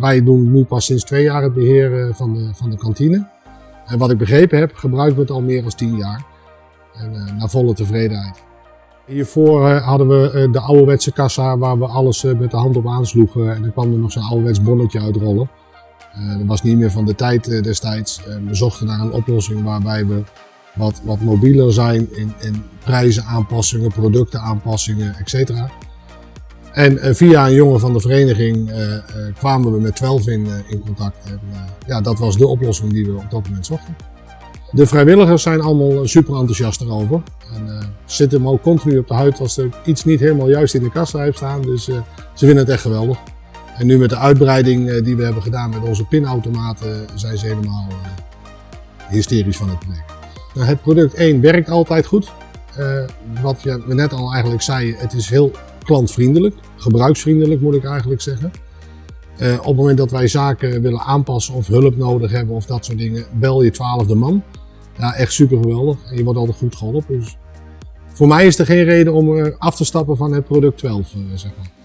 Wij doen nu pas sinds twee jaar het beheer van de, van de kantine. En wat ik begrepen heb, gebruiken we het al meer dan tien jaar. En uh, naar volle tevredenheid. Hiervoor uh, hadden we uh, de ouderwetse kassa waar we alles met de hand op aansloegen. En dan kwam er nog zo'n ouderwets bonnetje uitrollen. dat was niet meer van de tijd destijds. we zochten naar een oplossing waarbij we wat, wat mobieler zijn in, in prijzen aanpassingen, producten aanpassingen, etc. En via een jongen van de vereniging kwamen we met 12 in, in contact. En, ja, dat was de oplossing die we op dat moment zochten. De vrijwilligers zijn allemaal super enthousiast erover. En zitten hem ook continu op de huid als er iets niet helemaal juist in de kassa heeft staan. Dus ze vinden het echt geweldig. En nu met de uitbreiding die we hebben gedaan met onze pinautomaten zijn ze helemaal hysterisch van het project. Nou, het product 1 werkt altijd goed. wat je net al eigenlijk zei, het is heel klantvriendelijk. Gebruiksvriendelijk moet ik eigenlijk zeggen. Uh, op het moment dat wij zaken willen aanpassen of hulp nodig hebben of dat soort dingen, bel je twaalfde man. Ja, echt super geweldig. En je wordt altijd goed geholpen. Dus voor mij is er geen reden om af te stappen van het product 12, uh, zeg maar.